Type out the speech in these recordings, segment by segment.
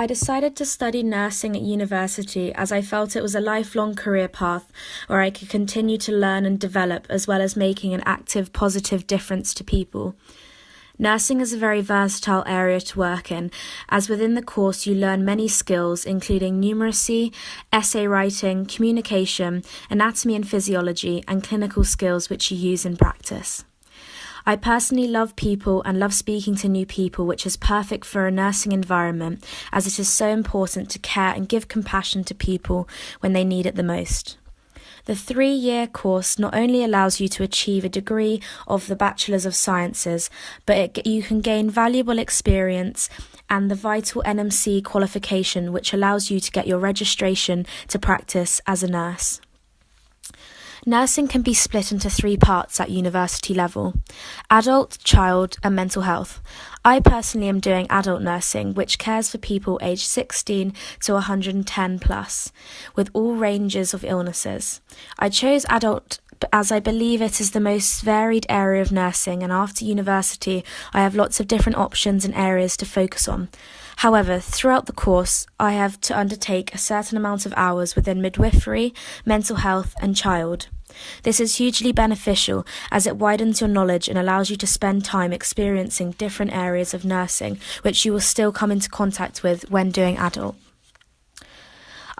I decided to study nursing at university as I felt it was a lifelong career path where I could continue to learn and develop as well as making an active, positive difference to people. Nursing is a very versatile area to work in, as within the course you learn many skills, including numeracy, essay writing, communication, anatomy and physiology, and clinical skills which you use in practice. I personally love people and love speaking to new people, which is perfect for a nursing environment as it is so important to care and give compassion to people when they need it the most. The three year course not only allows you to achieve a degree of the Bachelor's of Sciences, but it, you can gain valuable experience and the vital NMC qualification, which allows you to get your registration to practice as a nurse. Nursing can be split into three parts at university level adult, child, and mental health. I personally am doing adult nursing, which cares for people aged 16 to 110 plus, with all ranges of illnesses. I chose adult as I believe it is the most varied area of nursing, and after university, I have lots of different options and areas to focus on. However, throughout the course, I have to undertake a certain amount of hours within midwifery, mental health, and child. This is hugely beneficial as it widens your knowledge and allows you to spend time experiencing different areas of nursing, which you will still come into contact with when doing adult.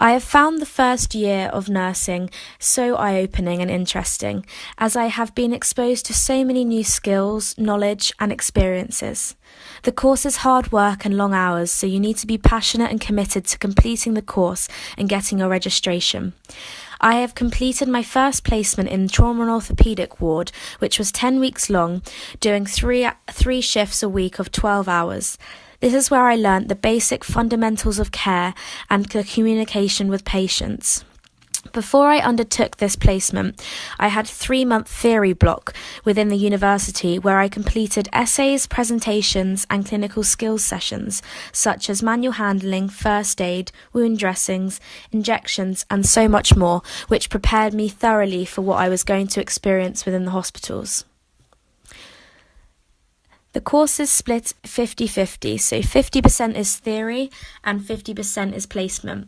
I have found the first year of nursing so eye opening and interesting, as I have been exposed to so many new skills, knowledge, and experiences. The course is hard work and long hours, so you need to be passionate and committed to completing the course and getting your registration. I have completed my first placement in trauma and orthopedic ward, which was 10 weeks long, doing three, three shifts a week of 12 hours. This is where I learnt the basic fundamentals of care and the communication with patients. Before I undertook this placement, I had a three month theory block within the university where I completed essays, presentations, and clinical skills sessions, such as manual handling, first aid, wound dressings, injections, and so much more, which prepared me thoroughly for what I was going to experience within the hospitals. The course is split 50 50, so 50% is theory and 50% is placement.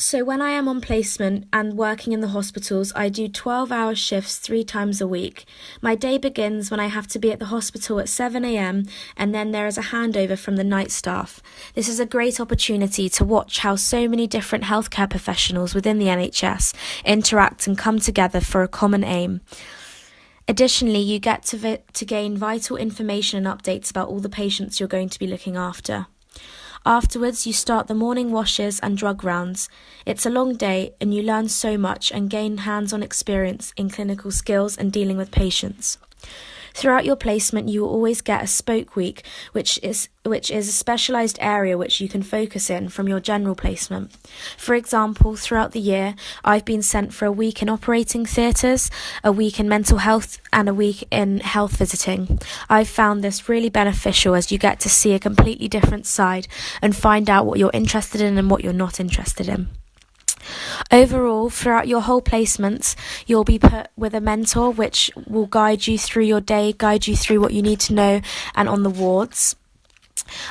So, when I am on placement and working in the hospitals, I do 12 hour shifts three times a week. My day begins when I have to be at the hospital at 7am, and then there is a handover from the night staff. This is a great opportunity to watch how so many different healthcare professionals within the NHS interact and come together for a common aim. Additionally, you get to, vi- to gain vital information and updates about all the patients you're going to be looking after. Afterwards, you start the morning washes and drug rounds. It's a long day, and you learn so much and gain hands on experience in clinical skills and dealing with patients. Throughout your placement, you will always get a spoke week, which is which is a specialized area which you can focus in from your general placement. For example, throughout the year, I've been sent for a week in operating theatres, a week in mental health, and a week in health visiting. I've found this really beneficial as you get to see a completely different side and find out what you're interested in and what you're not interested in. Overall, throughout your whole placements, you'll be put with a mentor which will guide you through your day, guide you through what you need to know, and on the wards.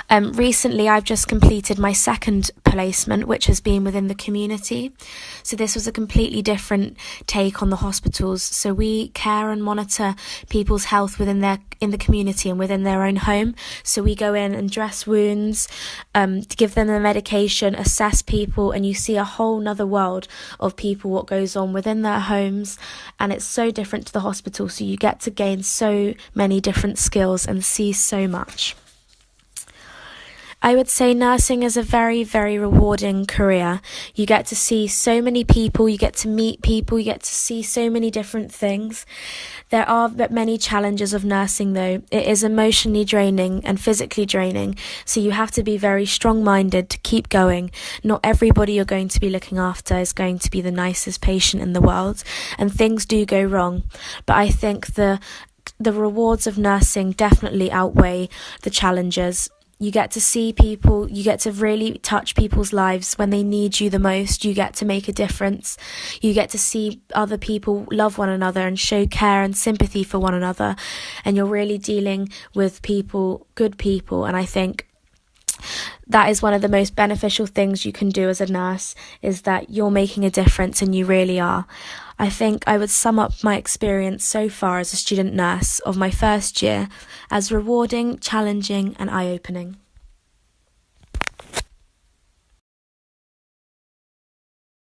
Um, recently, I've just completed my second placement, which has been within the community. So, this was a completely different take on the hospitals. So, we care and monitor people's health within their in the community and within their own home. So, we go in and dress wounds, um, give them the medication, assess people, and you see a whole nother world of people, what goes on within their homes. And it's so different to the hospital. So, you get to gain so many different skills and see so much. I would say nursing is a very, very rewarding career. You get to see so many people, you get to meet people, you get to see so many different things. There are many challenges of nursing though. It is emotionally draining and physically draining, so you have to be very strong minded to keep going. Not everybody you're going to be looking after is going to be the nicest patient in the world, and things do go wrong. But I think the the rewards of nursing definitely outweigh the challenges you get to see people, you get to really touch people's lives when they need you the most. You get to make a difference. You get to see other people love one another and show care and sympathy for one another. And you're really dealing with people, good people. And I think that is one of the most beneficial things you can do as a nurse is that you're making a difference and you really are. I think I would sum up my experience so far as a student nurse of my first year as rewarding, challenging, and eye opening.